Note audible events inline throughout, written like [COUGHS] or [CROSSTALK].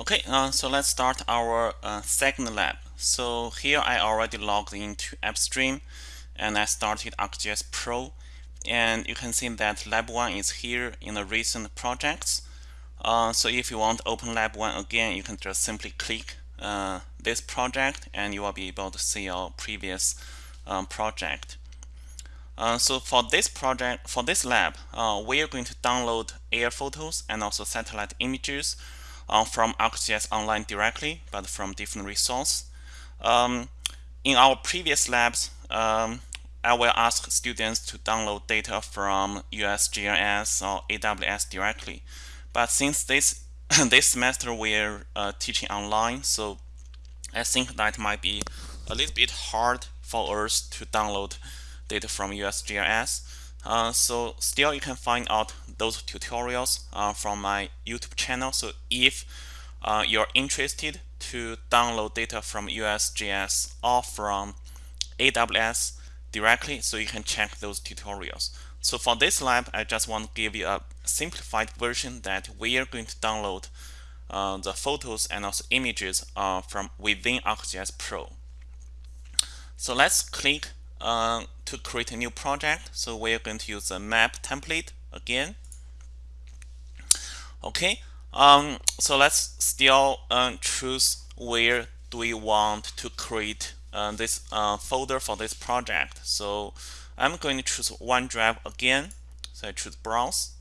Okay, uh, so let's start our uh, second lab. So here I already logged into AppStream and I started ArcGIS Pro and you can see that lab 1 is here in the recent projects. Uh, so if you want to open lab 1 again, you can just simply click uh, this project and you will be able to see your previous um, project. Uh, so for this project, for this lab, we are going to download air photos and also satellite images uh, from ArcGIS Online directly, but from different resource. Um, in our previous labs, um, I will ask students to download data from USGS or AWS directly. But since this [COUGHS] this semester we're uh, teaching online, so I think that might be a little bit hard for us to download data from USGS. Uh, so still you can find out those tutorials uh, from my YouTube channel. So if uh, you're interested to download data from USGS or from AWS directly, so you can check those tutorials. So for this lab, I just want to give you a simplified version that we are going to download uh, the photos and also images uh, from within ArcGIS Pro. So let's click uh, to create a new project. So we're going to use the map template again. Okay, um, so let's still uh, choose where do we want to create uh, this uh, folder for this project. So I'm going to choose OneDrive again. So I choose Browse.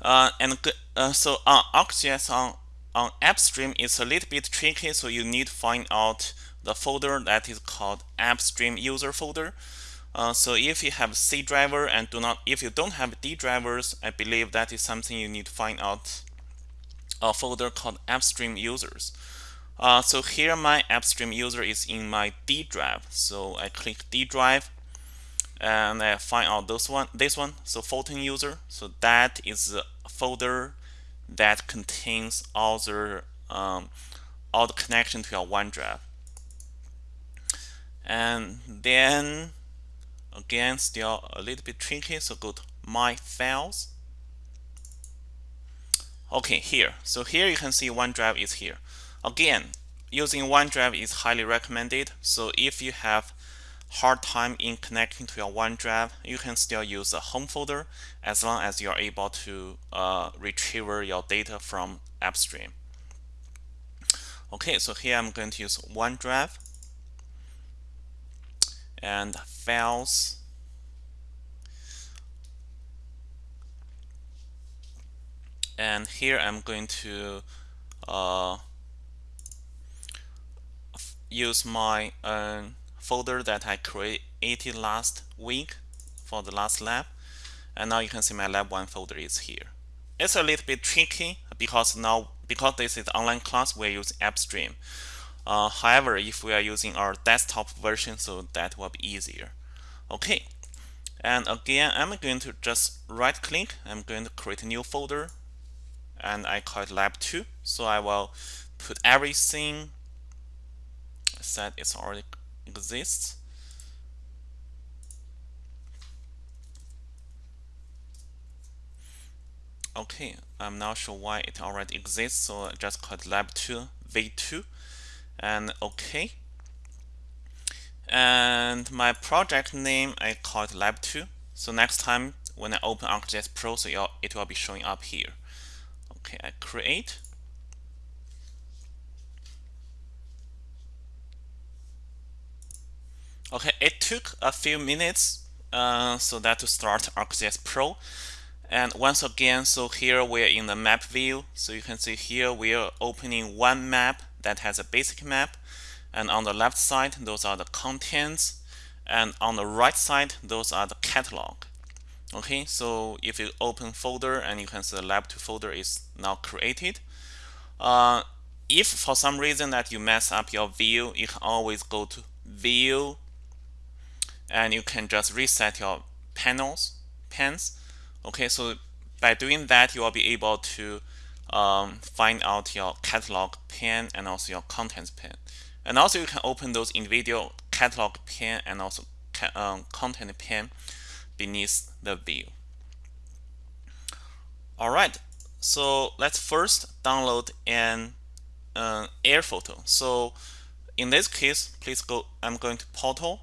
Uh, and uh, so on ArcGIS on, on AppStream is a little bit tricky, so you need to find out the folder that is called AppStream user folder. Uh, so if you have C driver and do not, if you don't have D drivers, I believe that is something you need to find out a folder called AppStream users. Uh, so here my AppStream user is in my D drive. So I click D drive and I find out this one, this one. So Photon user. So that is a folder that contains all the um, all the connection to your OneDrive. And then Again, still a little bit tricky, so go to My Files. Okay, here. So here you can see OneDrive is here. Again, using OneDrive is highly recommended. So if you have hard time in connecting to your OneDrive, you can still use the home folder as long as you're able to uh, retrieve your data from AppStream. Okay, so here I'm going to use OneDrive and files and here I'm going to uh, use my uh, folder that I created last week for the last lab. And now you can see my lab 1 folder is here. It's a little bit tricky because now because this is online class we use AppStream uh, however, if we are using our desktop version, so that will be easier. Okay, and again, I'm going to just right click. I'm going to create a new folder and I call it lab 2. So I will put everything that it already exists. Okay, I'm not sure why it already exists, so I just call it lab 2 v2 and OK. And my project name, I call it Lab 2. So next time when I open ArcGIS Pro, so it will be showing up here. Okay, I create. Okay, it took a few minutes uh, so that to start ArcGIS Pro. And once again, so here we're in the map view. So you can see here we are opening one map that has a basic map. And on the left side, those are the contents. And on the right side, those are the catalog. Okay, so if you open folder and you can see the lab 2 folder is now created. Uh, if for some reason that you mess up your view, you can always go to view and you can just reset your panels, pens. Okay, so by doing that, you will be able to um, find out your catalog pane and also your contents pane. And also you can open those individual catalog pane and also ca um, content pane beneath the view. All right, so let's first download an uh, air photo. So in this case, please go, I'm going to portal.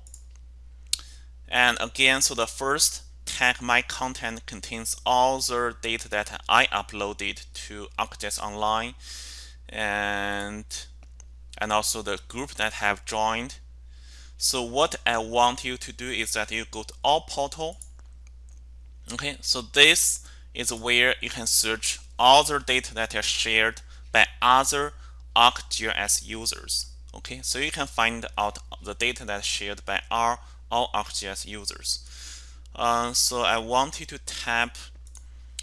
And again, so the first tag my content contains all the data that I uploaded to ArcGIS Online and and also the group that have joined. So what I want you to do is that you go to all portal. Okay, so this is where you can search all the data that are shared by other ArcGIS users. Okay, so you can find out the data that's shared by our all ArcGIS users. Uh, so I want you to tap.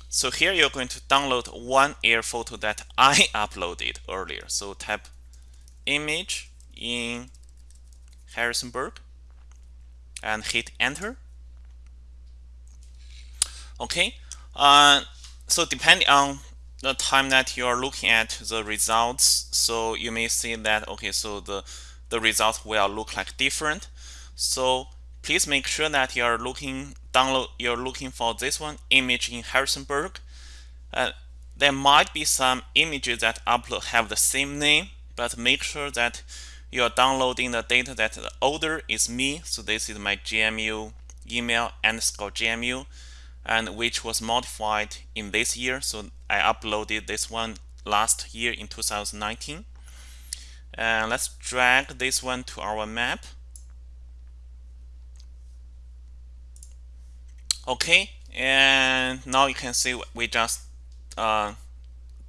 So here you're going to download one air photo that [LAUGHS] I uploaded earlier. So tap image in Harrisonburg and hit enter. Okay, uh, so depending on the time that you are looking at the results, so you may see that okay, so the the results will look like different. So please make sure that you are looking download you're looking for this one image in Harrisonburg. Uh, there might be some images that upload have the same name, but make sure that you are downloading the data that the owner is me. So this is my GMU email underscore GMU and which was modified in this year. So I uploaded this one last year in 2019. And let's drag this one to our map. Okay, and now you can see we just uh,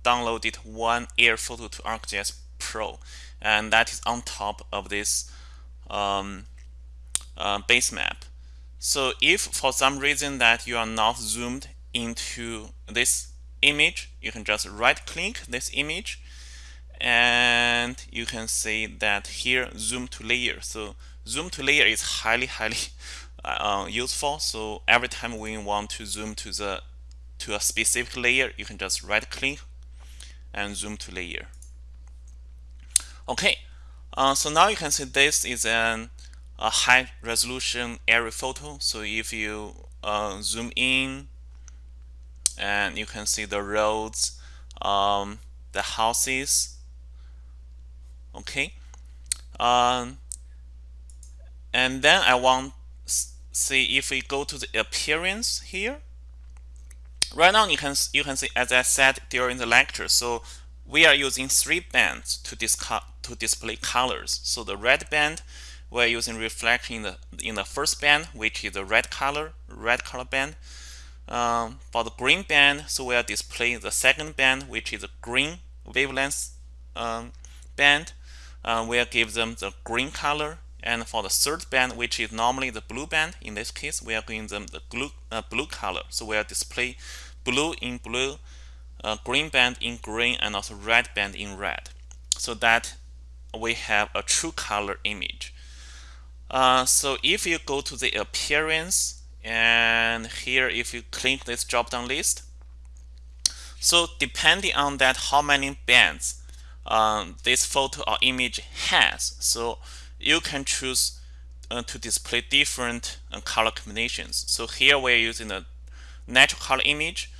downloaded one air photo to ArcGIS Pro, and that is on top of this um, uh, base map. So if for some reason that you are not zoomed into this image, you can just right click this image and you can see that here zoom to layer. So zoom to layer is highly, highly uh, useful. So every time we want to zoom to the to a specific layer, you can just right click and zoom to layer. Okay, uh, so now you can see this is an a high resolution aerial photo. So if you uh, zoom in and you can see the roads, um, the houses, okay. Um, and then I want see if we go to the appearance here. Right now you can you can see as I said during the lecture. So we are using three bands to, to display colors. So the red band we're using reflection in the in the first band, which is the red color, red color band. Um, for the green band, so we are displaying the second band, which is the green wavelength um, band. Uh, we'll give them the green color. And for the third band, which is normally the blue band, in this case, we are giving them the blue, uh, blue color. So we'll display blue in blue, uh, green band in green, and also red band in red. So that we have a true color image. Uh, so if you go to the appearance and here if you click this drop down list so depending on that how many bands um, this photo or image has so you can choose uh, to display different uh, color combinations. So here we're using a natural color image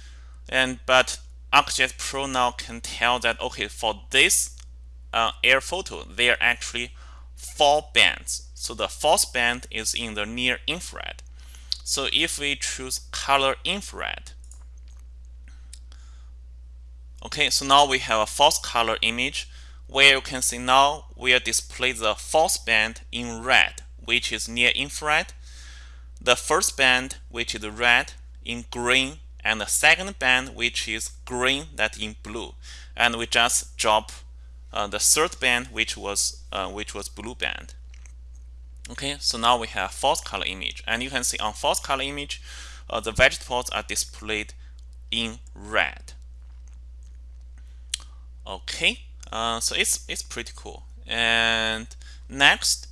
and but ArcGIS Pro now can tell that okay for this uh, air photo there are actually four bands. So the fourth band is in the near infrared. So if we choose color infrared, okay, so now we have a false color image where you can see now we'll display the fourth band in red, which is near infrared, the first band, which is red, in green, and the second band, which is green, that in blue. And we just drop uh, the third band, which was uh, which was blue band. Okay, so now we have false color image. And you can see on false color image, uh, the vegetables are displayed in red. Okay, uh, so it's, it's pretty cool. And next,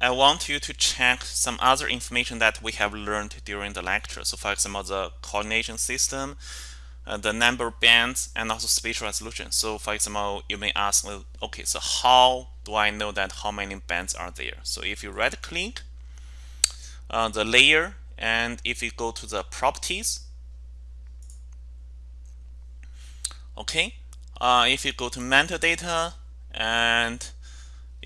I want you to check some other information that we have learned during the lecture. So for example, the coordination system, uh, the number bands, and also spatial resolution. So for example, you may ask, okay, so how do I know that how many bands are there? So if you right click uh, the layer and if you go to the properties, okay uh, if you go to metadata and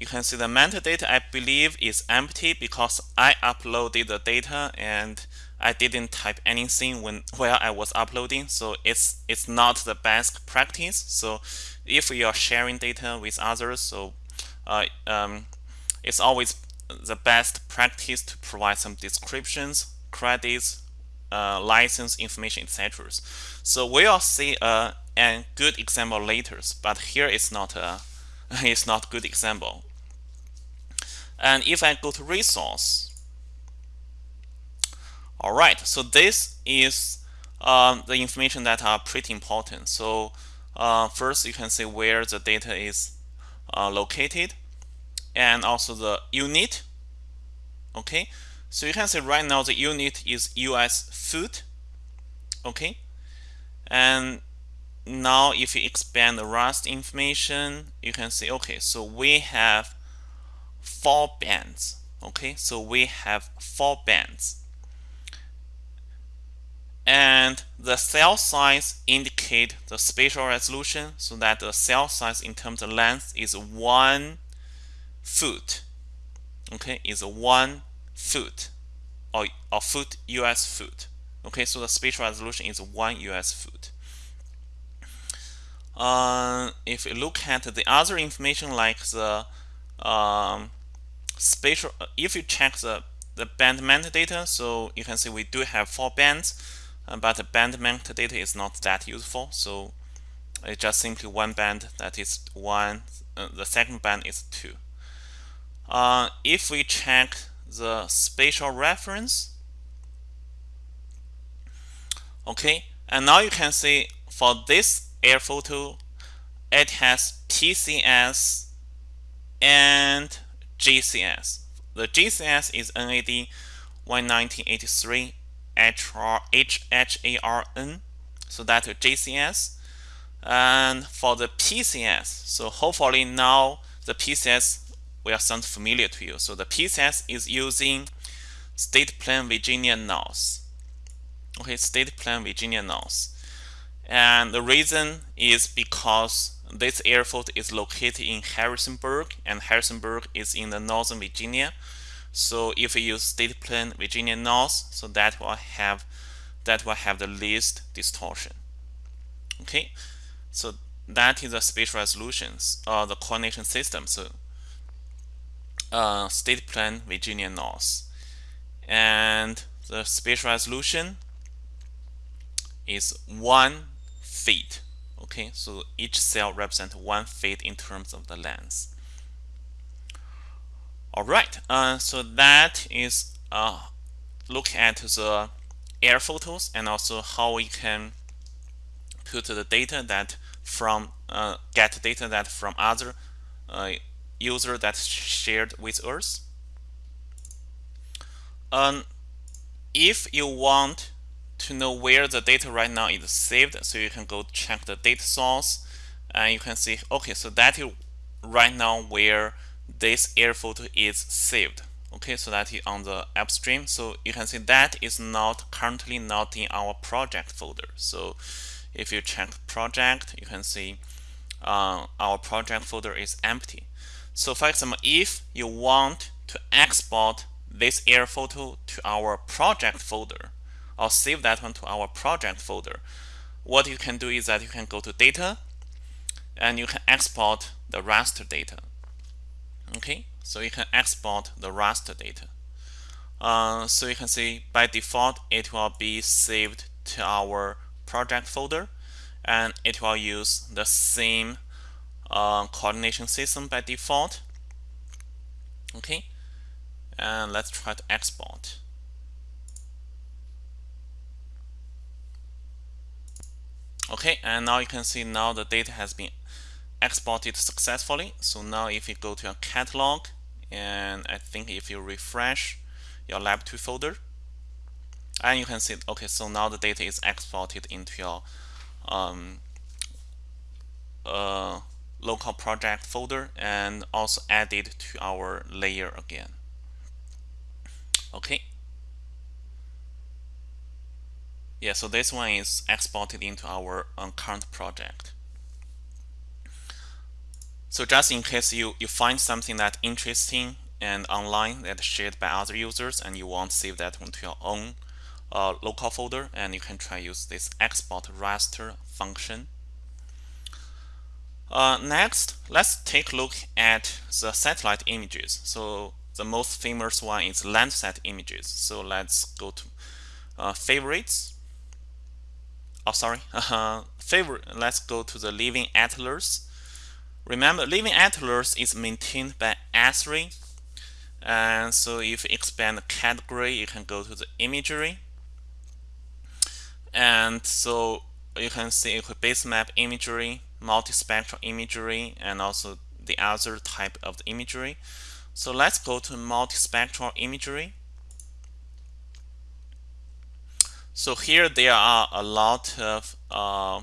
you can see the metadata I believe is empty because I uploaded the data and I didn't type anything when while I was uploading. So it's it's not the best practice. So if you are sharing data with others so uh, um, it's always the best practice to provide some descriptions credits uh, license information etc so we'll see a, a good example later but here it's not a [LAUGHS] it's not good example. And if I go to resource all right so this is um, the information that are pretty important. So uh, first you can see where the data is uh, located and also the unit okay? So you can see right now the unit is US foot okay? And now if you expand the raster information you can see okay so we have four bands okay? So we have four bands. And the cell size indicate the spatial resolution so that the cell size in terms of length is one foot okay? Is one foot or a foot US foot okay? So the spatial resolution is one US foot uh, if you look at the other information like the um, spatial uh, if you check the the band metadata so you can see we do have four bands uh, but the band metadata is not that useful. So it's just simply one band that is one uh, the second band is two. Uh, if we check the spatial reference okay and now you can see for this air photo it has PCS and GCS the GCS is NAD 1983 HR, HHARN so that's GCS and for the PCS so hopefully now the PCS will sound familiar to you. So the PCS is using state plane Virginia North. Okay state plane Virginia North and the reason is because this airport is located in Harrisonburg and Harrisonburg is in the northern Virginia. So if we use state plane Virginia North so that will have that will have the least distortion. Okay? So that is the spatial resolutions or the coordination system. So uh, state plane Virginia North. And the spatial resolution is one feet okay? So each cell represents one feet in terms of the length. All right uh, so that is uh, look at the air photos and also how we can put the data that from uh, get data that from other uh, user that shared with us. Um, if you want to know where the data right now is saved so you can go check the data source and you can see okay so that is right now where this air photo is saved. Okay so that is on the AppStream so you can see that is not currently not in our project folder. So if you check project you can see uh, our project folder is empty. So for example if you want to export this air photo to our project folder or save that one to our project folder. What you can do is that you can go to data and you can export the raster data. Okay, so you can export the raster data. Uh, so you can see by default it will be saved to our project folder and it will use the same uh, coordination system by default. Okay, and let's try to export. Okay and now you can see now the data has been exported successfully. So now if you go to your catalog and I think if you refresh your lab 2 folder and you can see okay so now the data is exported into your um, uh, local project folder and also added to our layer again. Okay yeah so this one is exported into our um, current project So just in case you, you find something that interesting and online that shared by other users and you want to save that onto your own uh, local folder and you can try use this export raster function. Uh, next, let's take a look at the satellite images. So the most famous one is Landsat images. So let's go to uh, favorites. Oh, sorry, [LAUGHS] uh, favorite. Let's go to the Living Atlas. Remember, Living Atlas is maintained by Esri. And so if you expand the category, you can go to the imagery. And so you can see base map imagery, multispectral imagery, and also the other type of the imagery. So let's go to multispectral imagery. So here there are a lot of uh,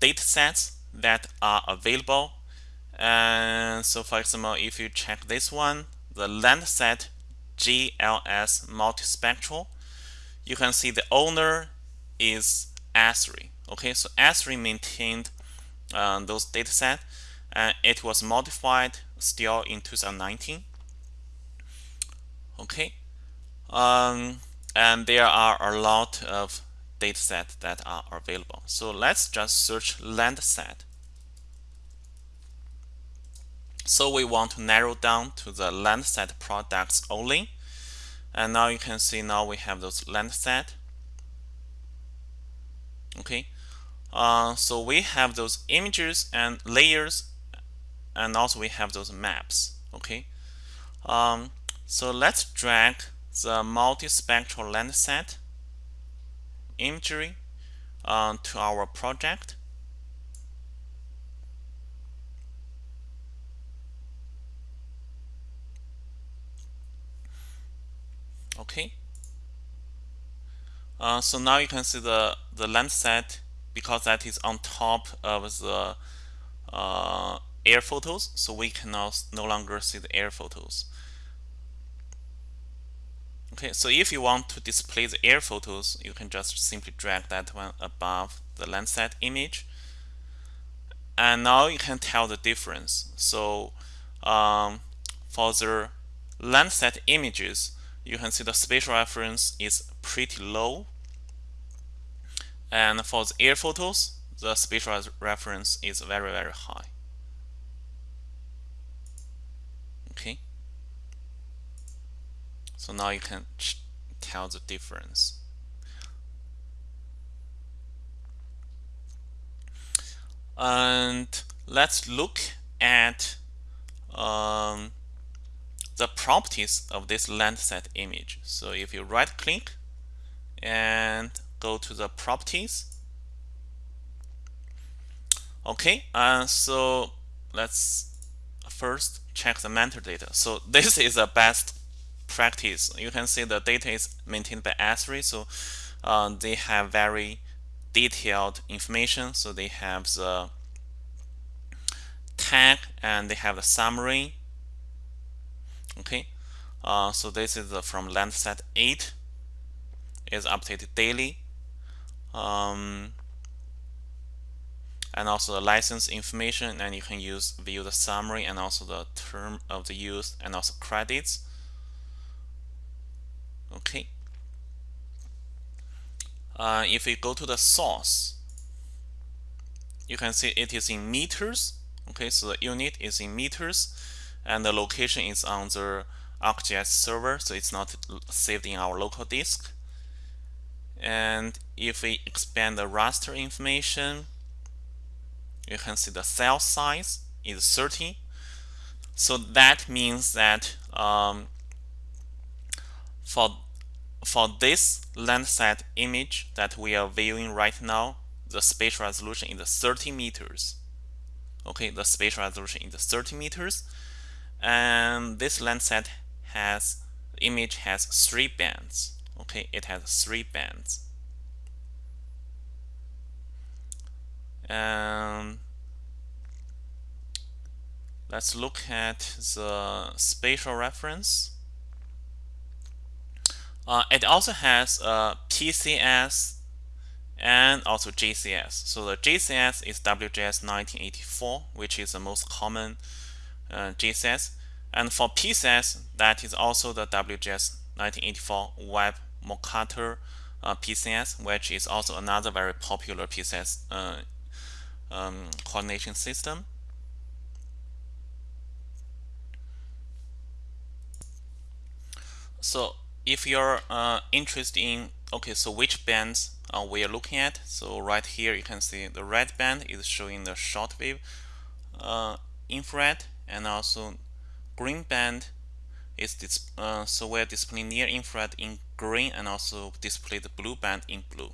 data sets that are available. And so for example, if you check this one, the Landsat GLS multispectral, you can see the owner is Esri. Okay, so Esri maintained uh, those dataset and it was modified still in 2019. Okay, um, and there are a lot of data datasets that are available. So let's just search Landsat. So we want to narrow down to the Landsat products only. And now you can see now we have those Landsat. Okay, uh, so we have those images and layers, and also we have those maps. Okay, um, so let's drag the multispectral Landsat imagery uh, to our project. Okay. Uh, so now you can see the the Landsat because that is on top of the uh, air photos. So we can now no longer see the air photos. Okay, so if you want to display the air photos, you can just simply drag that one above the Landsat image. And now you can tell the difference. So um, for the Landsat images, you can see the spatial reference is pretty low. And for the air photos, the spatial reference is very, very high. Okay. So now you can tell the difference. And let's look at um, the properties of this Landsat image. So if you right click and go to the properties. Okay, uh, so let's first check the metadata. So [LAUGHS] this is the best practice. You can see the data is maintained by Esri, so uh, they have very detailed information. So they have the tag and they have the summary. Okay, uh, so this is from Landsat 8 is updated daily. Um, and also the license information and you can use view the summary and also the term of the use and also credits okay. Uh, if we go to the source you can see it is in meters. Okay so the unit is in meters and the location is on the ArcGIS server so it's not saved in our local disk. And if we expand the raster information you can see the cell size is 30 so that means that um, for for this Landsat image that we are viewing right now, the spatial resolution is 30 meters. Okay, the spatial resolution is 30 meters. And this Landsat has, image has three bands. Okay, it has three bands. And let's look at the spatial reference. Uh, it also has a PCS and also GCS. So the GCS is WGS 1984, which is the most common uh, GCS. And for PCS, that is also the WGS 1984 Web Mercator uh, PCS, which is also another very popular PCS uh, um, coordination system. So if you're uh, interested in, okay, so which bands uh, we are looking at. So right here you can see the red band is showing the shortwave uh, infrared and also green band is this, uh, so we're displaying near infrared in green and also display the blue band in blue.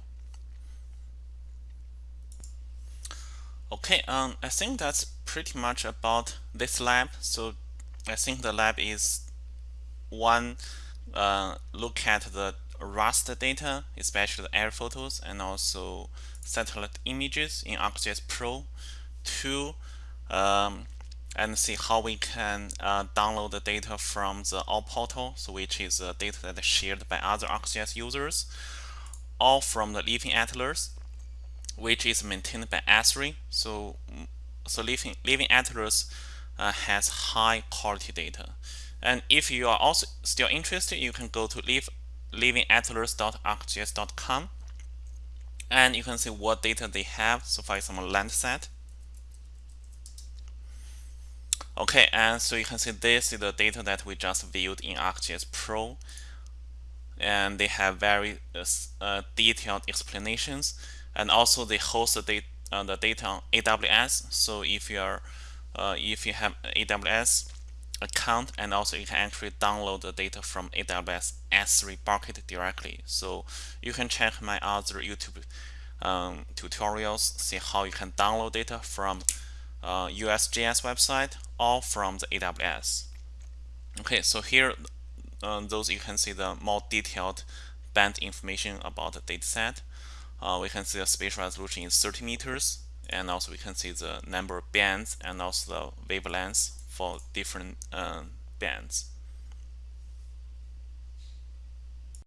Okay, um, I think that's pretty much about this lab. So I think the lab is one uh, look at the raster data, especially the air photos and also satellite images in ArcGIS Pro. Two, um, and see how we can uh, download the data from the all portal, so which is uh, data that is shared by other ArcGIS users, or from the Living Atlas, which is maintained by Esri. So, so Living, Living Atlas uh, has high quality data. And if you are also still interested, you can go to live, livingatlas.arcgis.com and you can see what data they have. So for example, Landsat. Okay, and so you can see this is the data that we just viewed in ArcGIS Pro. And they have very uh, uh, detailed explanations. And also they host the, data, uh, the data on AWS. So if you are uh, if you have AWS, account and also you can actually download the data from AWS S3 bucket directly. So you can check my other YouTube um, tutorials, see how you can download data from uh, USGS website or from the AWS. Okay, so here uh, those you can see the more detailed band information about the dataset. Uh, we can see the spatial resolution is 30 meters and also we can see the number of bands and also the wavelengths for different uh, bands.